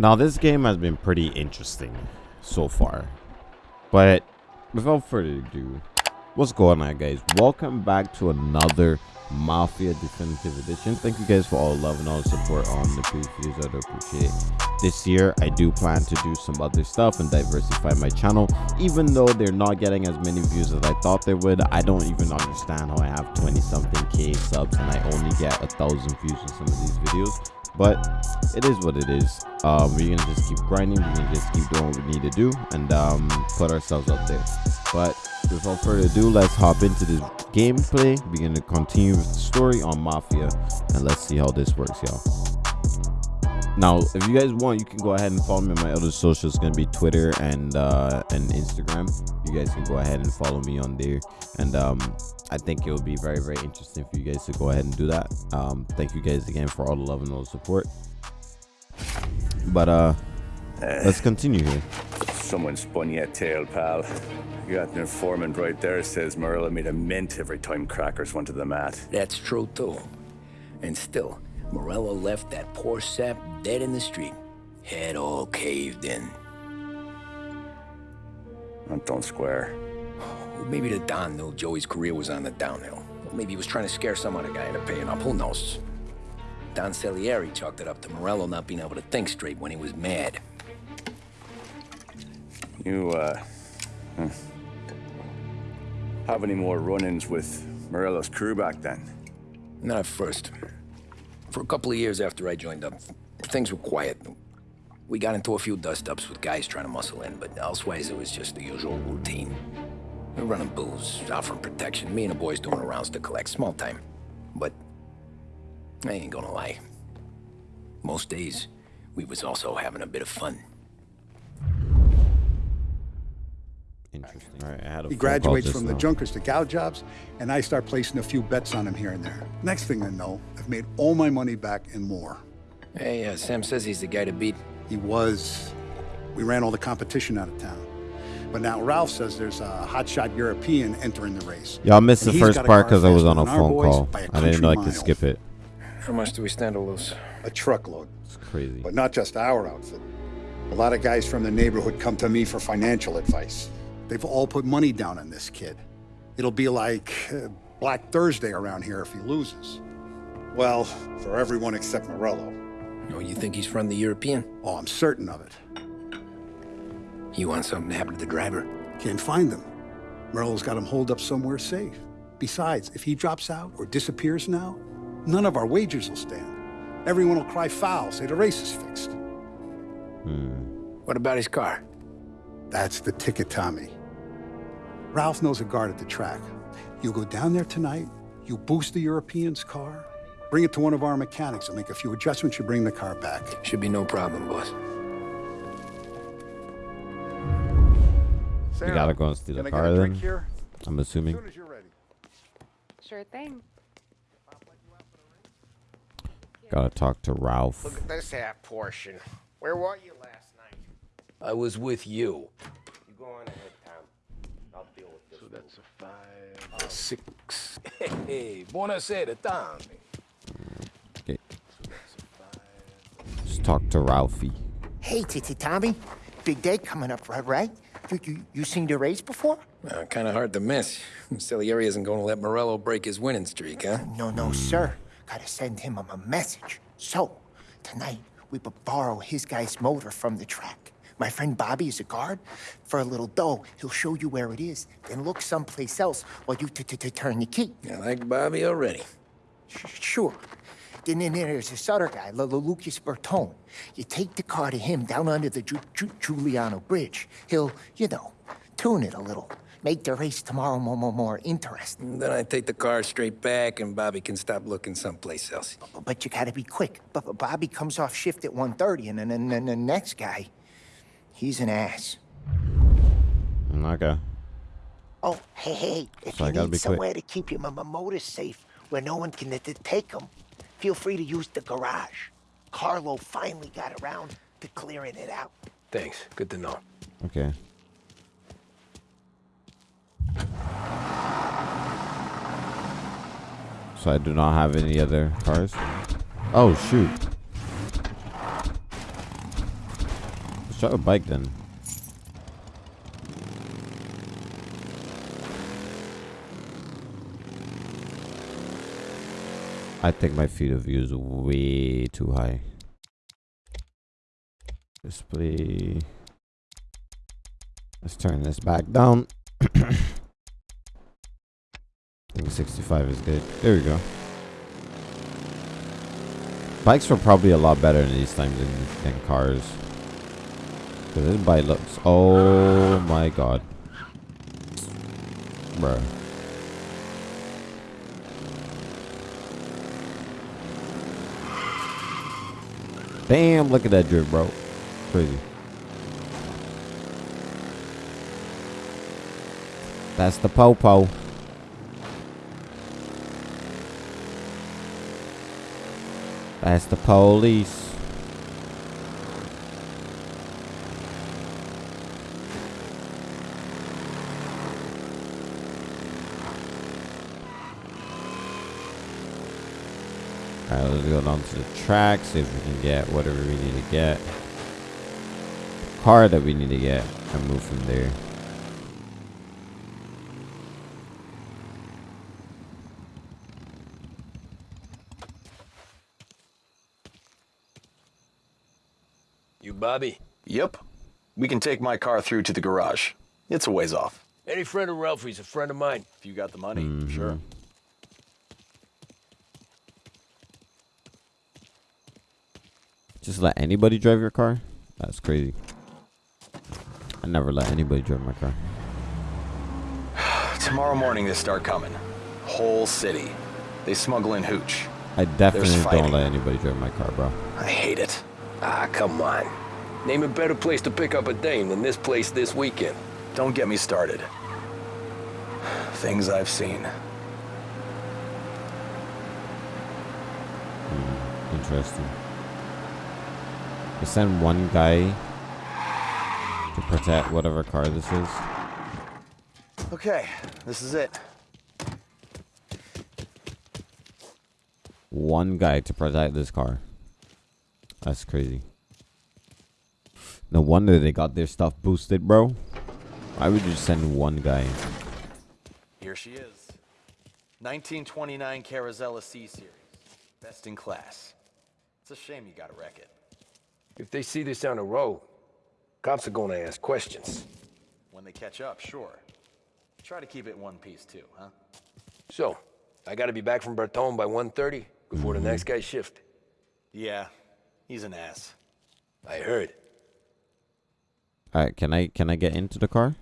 Now, this game has been pretty interesting so far. But without further ado, what's going on, guys? Welcome back to another Mafia Definitive Edition. Thank you guys for all the love and all the support on the previous videos. I do appreciate it. This year, I do plan to do some other stuff and diversify my channel. Even though they're not getting as many views as I thought they would, I don't even understand how I have 20 something K subs and I only get a thousand views in some of these videos but it is what it is. Um we're gonna just keep grinding we're gonna just keep doing what we need to do and um put ourselves up there. But without further ado let's hop into this gameplay we're gonna continue with the story on mafia and let's see how this works y'all. Now if you guys want you can go ahead and follow me on my other socials. It's gonna be twitter and uh and instagram. You guys can go ahead and follow me on there. And um i think it will be very very interesting for you guys to go ahead and do that um thank you guys again for all the love and all the support but uh let's continue here Someone spun you a tale, pal. You got an informant right there says Morello made a mint every time crackers went to the mat. That's true, too. And still, Morello left that poor sap dead in the street. Head all caved in. That don't square. Maybe the Don knew Joey's career was on the downhill. Or maybe he was trying to scare some other guy into paying up. Who knows? Don Salieri chalked it up to Morello not being able to think straight when he was mad. You, uh... hmm. Have any more run-ins with Morello's crew back then? Not at first. For a couple of years after I joined up, things were quiet. We got into a few dust-ups with guys trying to muscle in, but elsewise it was just the usual routine. We're running booze, offering protection, me and the boys doing rounds to collect, small time. But I ain't gonna lie. Most days, we was also having a bit of fun. interesting all right i had a He graduates just from the junkers to gal jobs, and I start placing a few bets on him here and there. Next thing I know, I've made all my money back and more. Hey, uh, Sam says he's the guy to beat. He was. We ran all the competition out of town. But now Ralph says there's a hotshot European entering the race. y'all missed the And he's first got part because i was on a phone call by a i didn't country like to skip it How much do we stand to lose? A truckload. it's crazy But not just our outfit. A lot of guys from the neighborhood come to me for financial advice. They've all put money down on this kid. It'll be like uh, Black Thursday around here if he loses. Well, for everyone except Morello. Oh, you think he's from the European? Oh, I'm certain of it. You want something to happen to the driver? Can't find them. Morello's got him holed up somewhere safe. Besides, if he drops out or disappears now, none of our wagers will stand. Everyone will cry foul, say the race is fixed. Hmm. What about his car? That's the ticket, Tommy. Ralph knows a guard at the track. You go down there tonight, you boost the European's car, bring it to one of our mechanics, and make a few adjustments, you bring the car back. Should be no problem, boss. You gotta go and steal the car then here? i'm assuming As soon as you're ready. Sure thing. gotta talk to ralph Look at this half portion. Where were you last night? I was with you. You go on ahead, Tom. I'll deal with this. So that's a five. A six. Hey, buonasera, Tommy. Okay. Let's talk to ralphie Hey, Titi Tommy. Big day coming up, right? You, you, you seen the race before? Uh, kind of hard to miss. Salieri isn't going to let Morello break his winning streak, huh? No, no, sir. Gotta send him a, message. So, tonight, we borrow his guy's motor from the track. My friend Bobby is a guard. For a little dough, he'll show you where it is, then look someplace else while you t- t- t- turn the key. I like Bobby already. Sh- Sure. Then, then there's this other guy, L- L- Lucas Bertone. You take the car to him down under the Ju- Ju- Giuliano Bridge. He'll, you know, tune it a little. Make the race tomorrow more, more, more interesting. Then I take the car straight back, and Bobby can stop looking someplace else. But you gotta be quick. But but Bobby comes off shift at 1.30, and then, then, then the next guy, he's an ass. okay Oh, hey, hey, if So I you gotta need be quick. somewhere to keep your m- m- motor safe where no one can t- take them, feel free to use the garage. Carlo finally got around to clearing it out. Thanks. Good to know. okay So I do not have any other cars. Oh shoot. Let's try a bike then. I think my field of view is way too high. Display. Let's turn this back down. I think 65 is good. There we go. Bikes were probably a lot better in these times than, than cars. Cause this bike looks. Oh my god, bro. Damn! Look at that drift, bro. Crazy. That's the popo. That's the police. Alright, let's go down to the track, see if we can get whatever we need to get. Car that we need to get, and move from there. You Bobby? Yep. We can take my car through to the garage. It's a ways off. Any friend of Ralphie's a friend of mine. If you got the money, sure. Mm-hmm. Just let anybody drive your car? That's crazy. I never let anybody drive my car. Tomorrow morning they start coming. Whole city. They smuggle in hooch. I definitely don't let anybody drive my car, bro. I hate it. Ah, come on. Name a better place to pick up a dame than this place this weekend. Don't get me started. Things I've seen. Interesting. Send one guy to protect whatever car this is. Okay, this is it. One guy to protect this car. That's crazy. No wonder they got their stuff boosted, bro. Why would you send one guy? Here she is. 1929 Carazella C Series. Best in class. It's a shame you gotta wreck it. If they see this on the road, cops are gonna ask questions. When they catch up, sure. Try to keep it one piece too, huh? So, I gotta be back from Bertone by 1.30 before the next guy's shift. Yeah, he's an ass. I heard. All right, can I can I get into the car?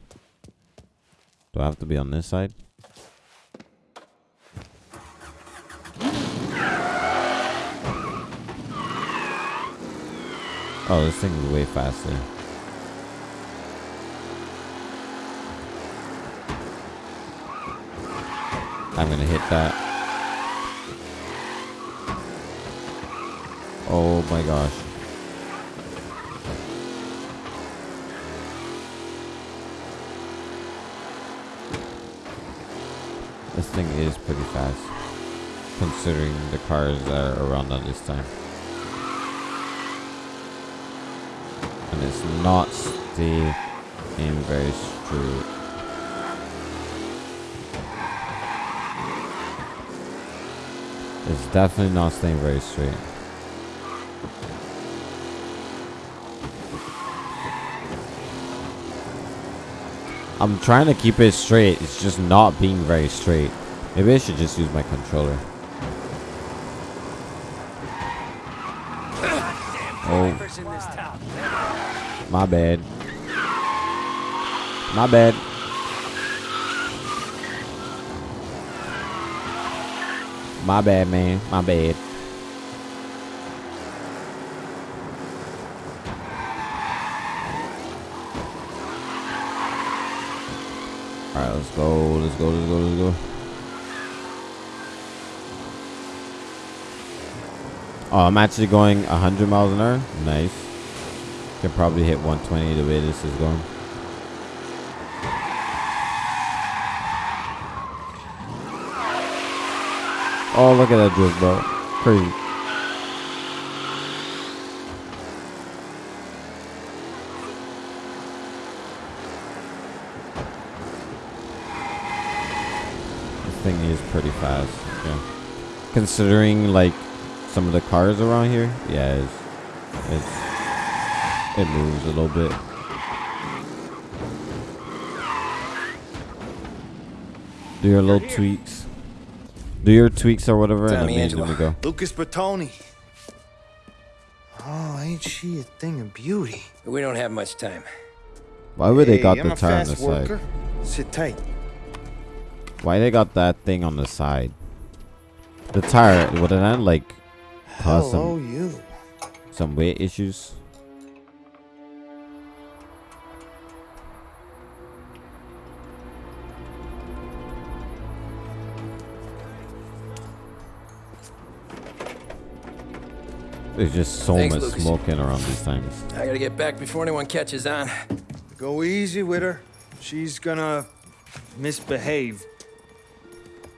Do I have to be on this side? Oh, this thing is way faster. I'm gonna hit that. Oh my gosh. This thing is pretty fast, considering the cars that are around at this time. It's not staying very straight. It's definitely not staying very straight. I'm trying to keep it straight. It's just not being very straight. Maybe I should just use my controller. Oh. My bad. My bad. My bad, man. My bad. Alright, let's go. Let's go. Let's go. Let's go. Oh, I'm actually going 100 miles an hour. Nice. Can probably hit 120 the way this is going. Oh, look at that drift, bro. Crazy. thing is pretty fast. Yeah. Considering like some of the cars around here, yeah, it's, it's it moves a little bit. Do your little tweaks. Do your tweaks or whatever, and Tommy then Angelo. we go. Lucas Bertone. Oh, ain't she a thing of beauty? We don't have much time. Why would they got I'm the a tire on the fast side? Sit tight. Why they got that thing on the side? The tire would it not like cause Hello, some you. some weight issues? There's just so Thanks, much Lucas. smoking around these times. I gotta get back before anyone catches on. Go easy with her. She's gonna misbehave.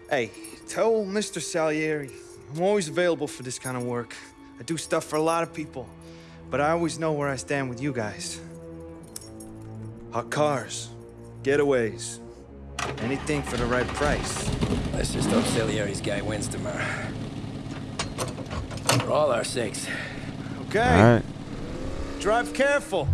Hey, tell Mr. Salieri I'm always available for this kind of work. I do stuff for a lot of people, but I always know where I stand with you guys. Hot cars, getaways, anything for the right price. Let's just hope Salieri's guy wins tomorrow. For all our sakes. Okay, All right. drive careful.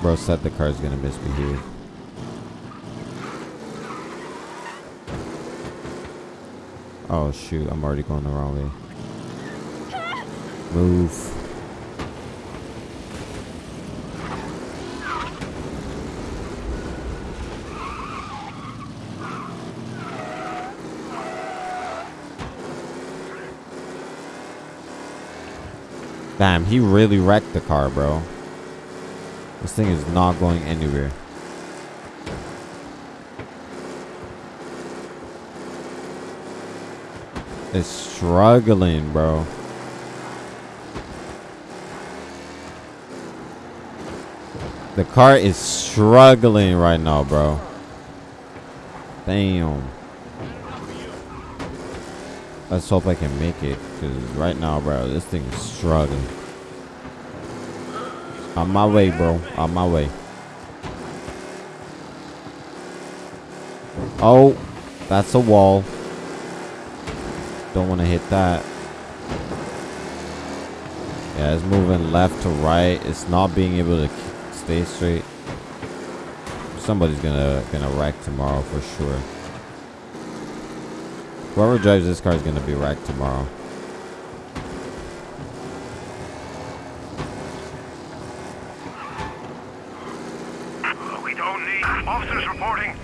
Bro said the car's gonna misbehave. Oh shoot, I'm already going the wrong way. Move. Damn, he really wrecked the car, bro. This thing is not going anywhere. It's struggling, bro. The car is struggling right now, bro. Damn. Let's hope I can make it. Because right now, bro, this thing is struggling. On my way, bro. On my way. Oh, that's a wall. Don't want to hit that. Yeah, it's moving left to right. It's not being able to stay straight. Somebody's gonna gonna wreck tomorrow for sure. Whoever drives this car is gonna be wrecked tomorrow. We don't need officers reporting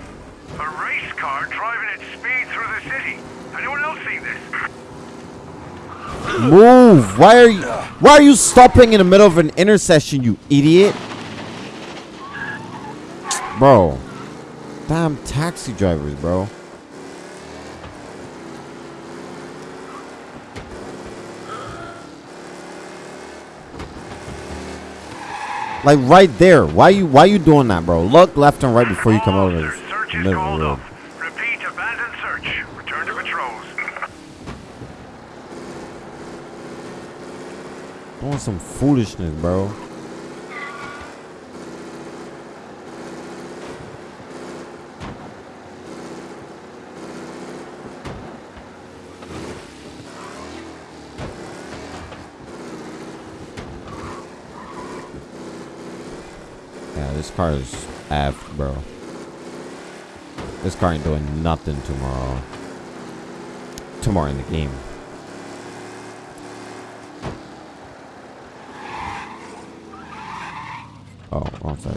a race car driving at speed through the city. Anyone else seen this? Move! Why are you Why are you stopping in the middle of an intersection, you idiot? Bro. Damn taxi drivers, bro. Like right there. Why you why you doing that, bro? Look left and right before you come over this search is called off. Repeat, abandoned search. Return to patrols. Doing some foolishness, bro. Yeah, this car is effed, bro. This car ain't doing nothing tomorrow. Tomorrow in the game. Oh, side.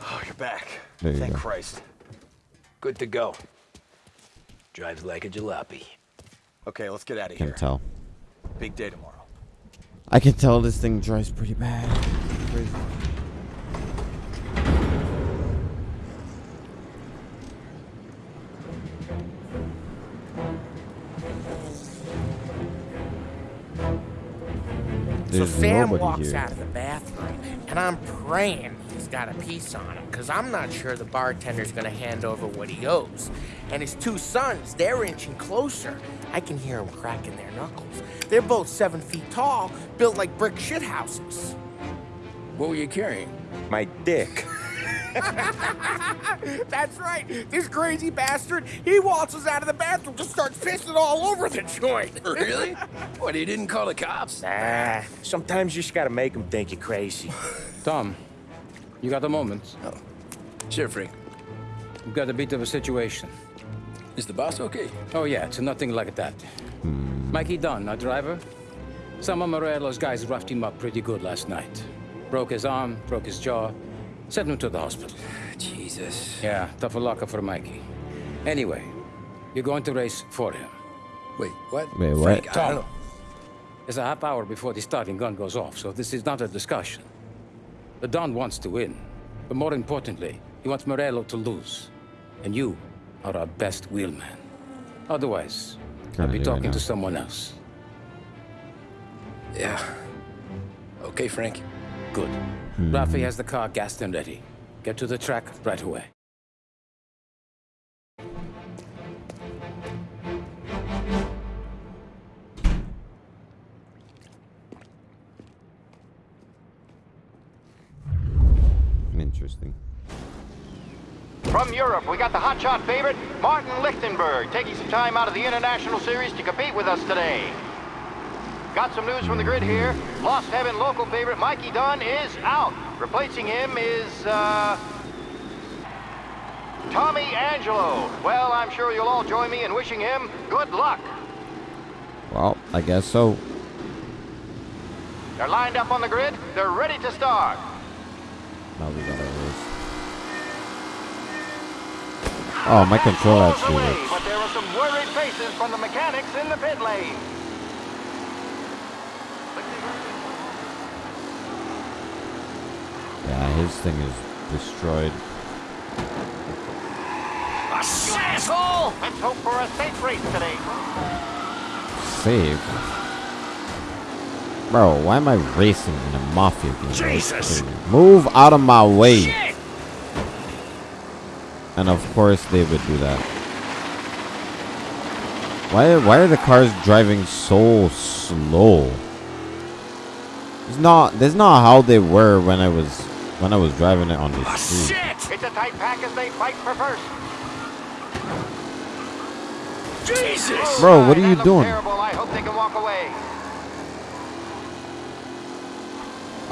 Oh, you're back. There you Thank go. Christ. Good to go. Drives like a jalopy. Okay, let's get out of here. I can tell. Big day tomorrow. I can tell this thing drives pretty bad. Crazy. So Sam walks here. out of the bathroom. and I'm praying he's got a piece on him, because I'm not sure the bartender's gonna hand over what he owes. And his two sons, they're inching closer. I can hear them cracking their knuckles. They're both seven feet tall, built like brick shithouses. What were you carrying? My dick. That's right. This crazy bastard, he waltzes out of the bathroom, just starts pissing all over the joint. Really? What, he didn't call the cops? Ah, sometimes you just gotta make them think you're crazy. Tom, you got a moment? Oh. Sure, Frank. We've got a bit of a situation. Is the boss okay? Oh, yeah, it's nothing like that. Hmm. Mikey Dunn, our driver. Some of Morello's guys roughed him up pretty good last night. Broke his arm, broke his jaw, sent him to the hospital. Jesus. Yeah, tough luck for Mikey. Anyway, you're going to race for him. Wait, what? Wait, what? Frank, I know. It's a half hour before the starting gun goes off, so this is not a discussion. The Don wants to win, but more importantly, he wants Morello to lose. And you are our best wheelman. Otherwise, I'll be talking to someone else. Yeah. Okay, Frank. Good. Ralphie has the car gassed and ready. Get to the track right away. Interesting. From Europe, we got the hotshot favorite, Martin Lichtenberg, taking some time out of the International Series to compete with us today. Got some news from the grid here. Lost Heaven local favorite Mikey Dunn is out. Replacing him is, uh... Tommy Angelo. Well, I'm sure you'll all join me in wishing him good luck. Well, I guess so. They're lined up on the grid. They're ready to start. Oh, my control actually Away, works. but there are some worried faces from the mechanics in the pit lane. Yeah, his thing is destroyed. Asshole! Let's hope for a safe race today. Save. Bro, why am I racing in a mafia game? Jesus! Move out of my way. And of course they would do that. Why why are the cars driving so slow? It's not that's not how they were when I was when I was driving it on the oh, street. Shit! It's a tight pack as they fight for first. Jesus! Bro, what are you doing? Terrible. I hope they can walk away.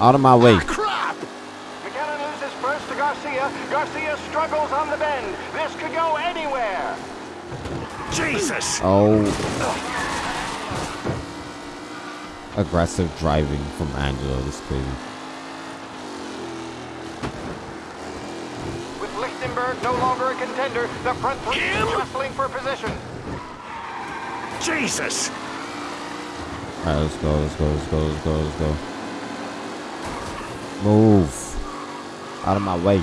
Out of my way. Ah, crap! McKenna first to Garcia. Garcia struggles on the bend. This could go anywhere. Jesus! Oh. Aggressive driving from Angelo. This is crazy. With Lichtenberg no longer a contender, the front three is wrestling for position. Jesus! Alright, let's go, let's go, let's go, let's go, let's go. Move. Out of my way.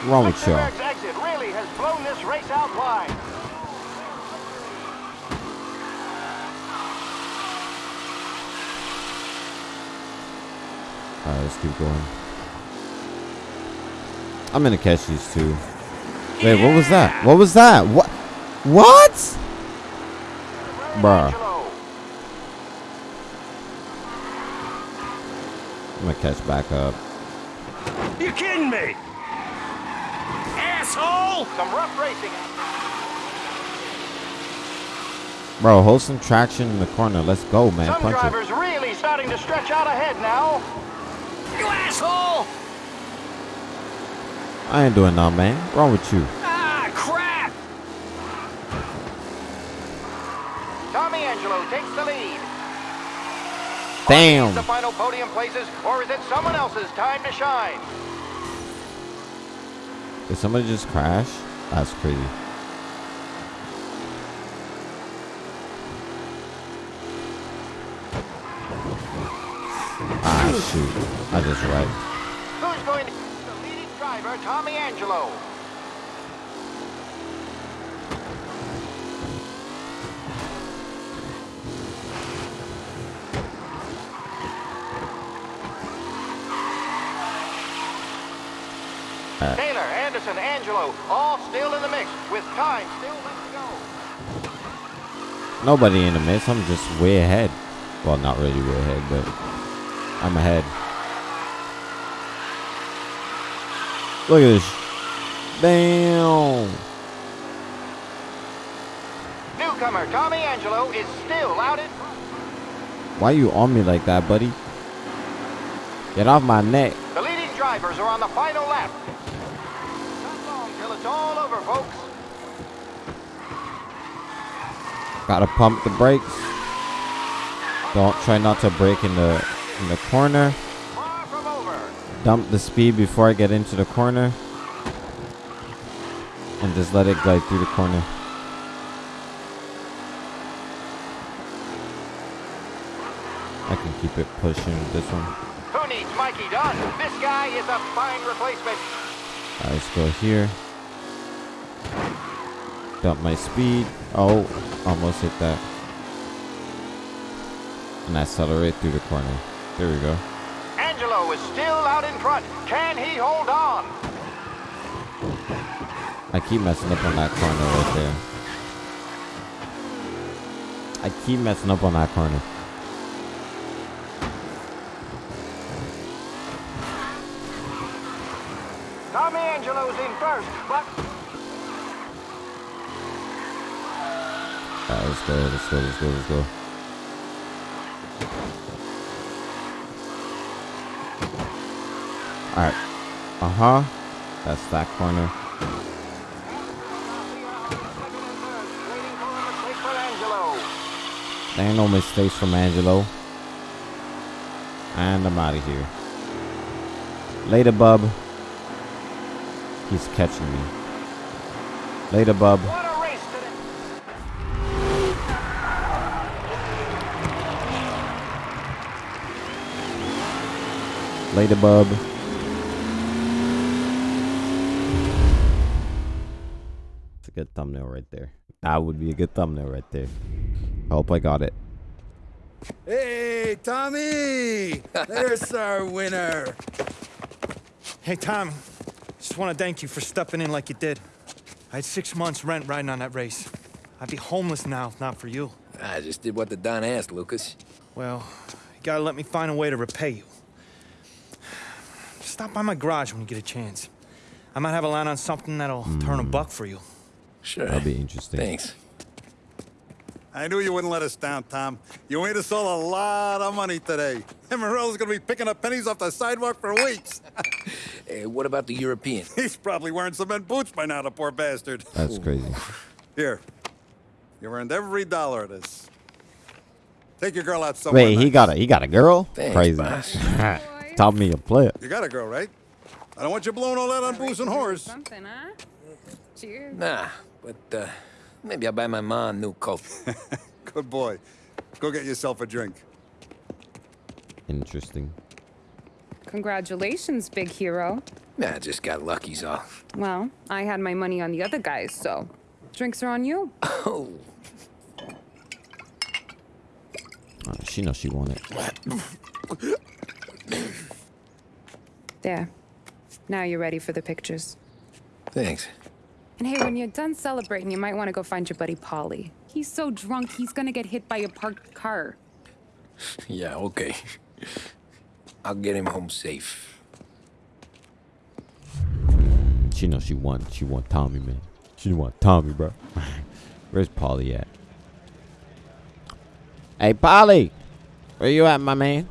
What's wrong with y'all? Exit really has blown this race out wide. Alright, let's keep going. I'm gonna catch these two. Wait, what was that? What was that? What? What? Bruh. Gonna catch back up. You kidding me? Asshole! Some rough racing. Bro, hold some traction in the corner. Let's go, man. Some Punch it. drivers really starting to stretch out ahead now. You asshole! I ain't doing nothing, man. What's wrong with you? Ah, crap! Tommy Angelo takes the lead. Damn. The final podium places, or is it someone else's time to shine? Did somebody just crash? That's crazy. Ah, shoot. I just right. Who's going to the leading driver, Tommy Angelo? Alright. Anderson, Angelo, all still in the mix, with time still left to go. Nobody in the mix. I'm just way ahead. Well, not really way ahead, but I'm ahead. Look at this. Damn. Newcomer Tommy Angelo is still out in Why you on me like that, buddy? Get off my neck. The leading drivers are on the final lap. Not long till it's all over, folks. Gotta pump the brakes. Don't try not to break in the in the corner. Dump the speed before I get into the corner. And just let it glide through the corner. I can keep it pushing this one. Who needs Mikey Dunn? This guy is a fine replacement. Alright, let's go here. Dump my speed. Oh, almost hit that. And accelerate through the corner. There we go. Angelo is still out in front. Can he hold on? I keep messing up on that corner right there. I keep messing up on that corner. Tommy Angelo's in first, but let's go, let's go, let's go, let's go. Alright. Uh-huh. That's that corner. There ain't no mistakes from Angelo. And I'm out of here. Later, bub. He's catching me. Later, bub. Later, bub. It's a good thumbnail right there. That would be a good thumbnail right there. I hope I got it. Hey, Tommy! There's our winner. Hey, Tom. Just want to thank you for stepping in like you did. I had six months rent riding on that race. I'd be homeless now if not for you. I just did what the Don asked, Lucas. Well, you gotta let me find a way to repay you. Stop by my garage when you get a chance. I might have a line on something that'll turn a buck for you. Sure. That'll be interesting. Thanks. I knew you wouldn't let us down, Tom. You made us all a lot of money today. And Morello's gonna be picking up pennies off the sidewalk for weeks. Hey, what about the European? He's probably wearing cement boots by now, the poor bastard. That's crazy. Here. You earned every dollar of this. Take your girl out somewhere. Wait, he got a he got a girl? Thanks, crazy. Boss. Taught me a player. You got a girl, right? I don't want you blowing all that on booze and whores. Something, huh? Cheers. Nah, but uh, maybe I'll buy my mom a new coat. Good boy. Go get yourself a drink. Interesting. Congratulations, big hero. Nah, just got lucky's off. Well, I had my money on the other guys, so drinks are on you. Oh. Uh, she knows she want it. There. Now you're ready for the pictures. Thanks. And hey, when you're done celebrating, you might want to go find your buddy Paulie. He's so drunk, he's gonna get hit by a parked car. Yeah, okay. I'll get him home safe. She knows she want she want Tommy, man. She want Tommy, bro. Where's Paulie at? Hey, Paulie, where you at, my man?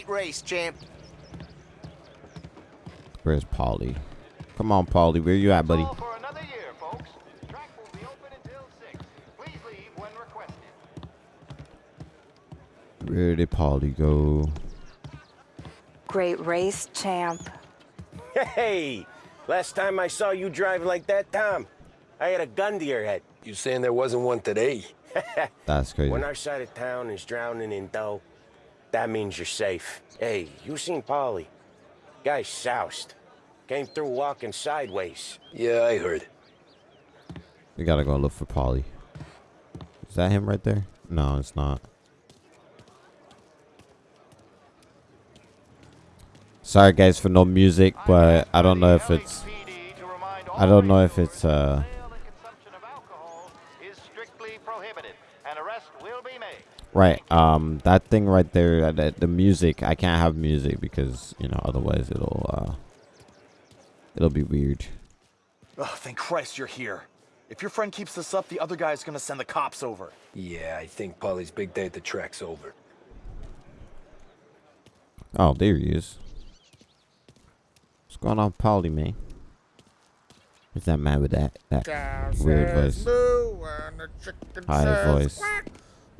Great race, champ. Where's Paulie? Come on, Paulie, where you at, buddy? Where did Paulie go? Great race, champ. Hey, last time I saw you drive like that, Tom, I had a gun to your head. You saying there wasn't one today? That's crazy. When our side of town is drowning in dough, that means you're safe. Hey, you seen Paulie. Guy soused. Came through walking sideways. Yeah, I heard. We gotta go look for Paulie. Is that him right there? No, it's not. Sorry guys for no music, but I don't know if it's I don't know if it's uh Right, um that thing right there uh, the, the music, I can't have music because, you know, otherwise it'll uh it'll be weird. Oh, thank Christ you're here. If your friend keeps this up, the other guy's gonna send the cops over. Yeah, I think Paulie's big day at the track's over. Oh, there he is. What's going on, Paulie, man? Who's that man with that that weird voice? High voice. Quack.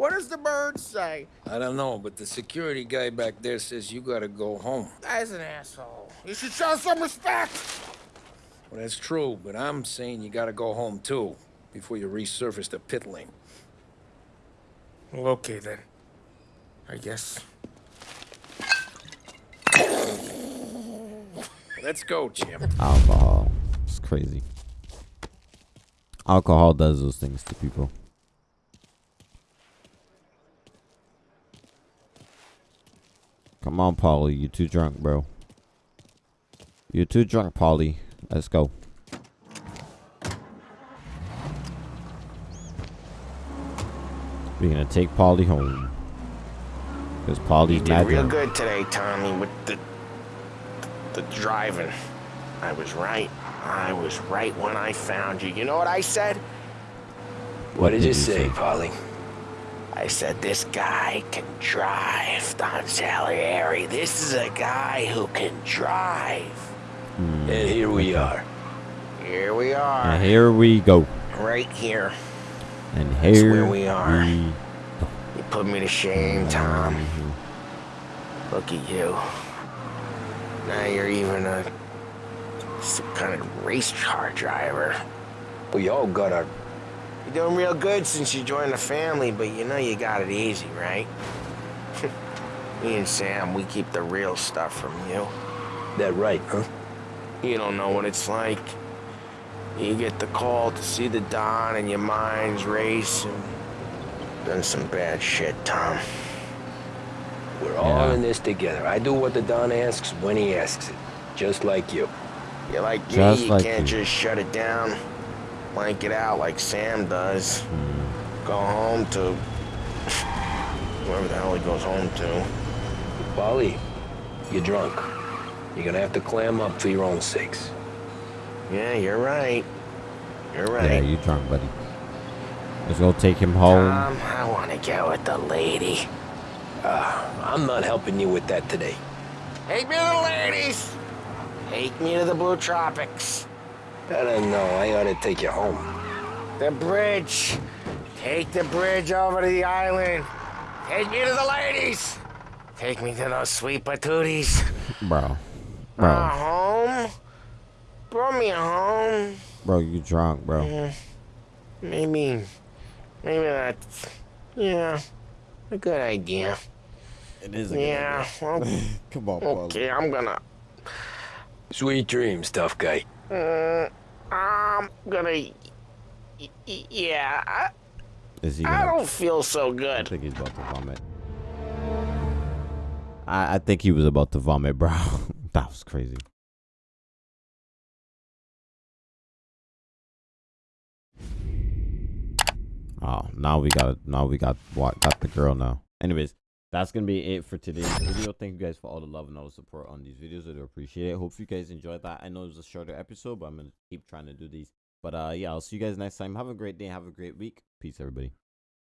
What does the bird say? I don't know, but the security guy back there says you gotta go home. That's an asshole. You should show some respect. Well, that's true, but I'm saying you gotta go home too, before you resurface the pit lane. Well, okay then. I guess. Let's go, champ. Alcohol. It's crazy. Alcohol does those things to people. Come on, Paulie. You too drunk, bro. You're too drunk, Paulie. Let's go. We're gonna take Paulie home. Because Paulie's You did mad real drunk. good today, Tommy, with the the driving. I was right. I was right when I found you. You know what I said? What did you say, Paulie? I said this guy can drive, Don Salieri. This is a guy who can drive. Hmm. And here we are. Here we are. And here we go. Right here. And That's here where we are. we- You put me to shame, Tom. Look at you. Now you're even a some kind of race car driver. We all got our. You're doing real good since you joined the family, but you know you got it easy, right? Me and Sam, we keep the real stuff from you. That right, huh? You don't know what it's like. You get the call to see the Don and your mind's racing. Done some bad shit, Tom. We're all in this together. I do what the Don asks when he asks it. Just like you. You're like Just me, you like can't you. just shut it down, blank it out like Sam does. Go home to wherever the hell he goes home to. Paulie, you're drunk. You're gonna have to clam up for your own sakes. Yeah, you're right. You're right. Yeah, right. you drunk, buddy. Let's go take him home. Tom, I want to get with the lady. Uh, I'm not helping you with that today. Take me to the ladies. Take me to the Blue Tropics. I don't know. I ought to take you home. The bridge. Take the bridge over to the island. Take me to the ladies. Take me to those sweet patooties. Bro. Bro. Uh, home? Brought me home. Bro, you drunk, bro. Yeah. Maybe, maybe that's, yeah, a good idea. It is a good yeah, well, Come on, okay, I'm gonna, Sweet dreams, tough guy. uh, I'm gonna, yeah, I, Is he gonna... I don't feel so good. I think he's about to vomit. I, I think he was about to vomit, bro. that was crazy. Oh, now we got now we got what got the girl now. Anyways, that's gonna be it for today's video. Thank you guys for all the love and all the support on these videos. I do appreciate it. Hope you guys enjoyed that. I know it was a shorter episode, but I'm gonna keep trying to do these. But uh yeah, I'll see you guys next time. Have a great day, have a great week. Peace everybody.